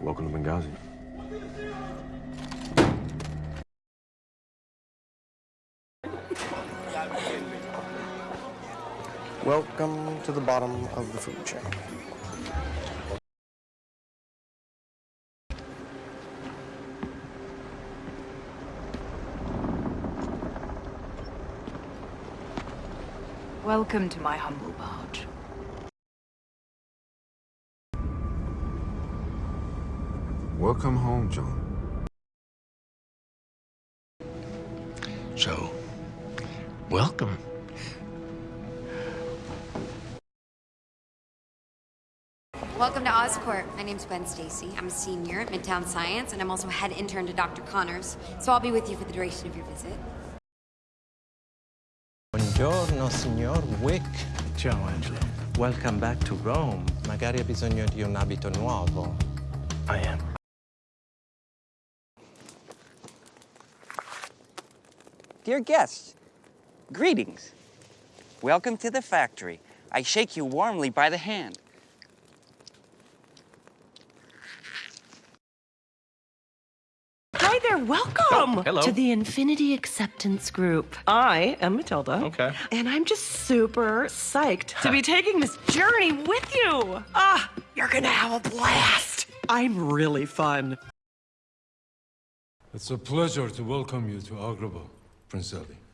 Welcome to Benghazi. Welcome to the bottom of the food chain. Welcome to my humble barge. Welcome home, John. So, welcome. Welcome to Oscorp. My name's Gwen Stacy. I'm a senior at Midtown Science, and I'm also head intern to Dr. Connors. So I'll be with you for the duration of your visit. Buongiorno, signor Wick. Ciao, Angelo. Welcome back to Rome. Magari ha bisogno di un abito nuovo. I am. Dear guests, greetings. Welcome to the factory. I shake you warmly by the hand. Hi there, welcome Oh, hello. to the Infinity Acceptance Group. I am Matilda. Okay. And I'm just super psyched to be taking this journey with you. Ah, you're gonna have a blast. I'm really fun. It's a pleasure to welcome you to Agrabah, Prince Ali.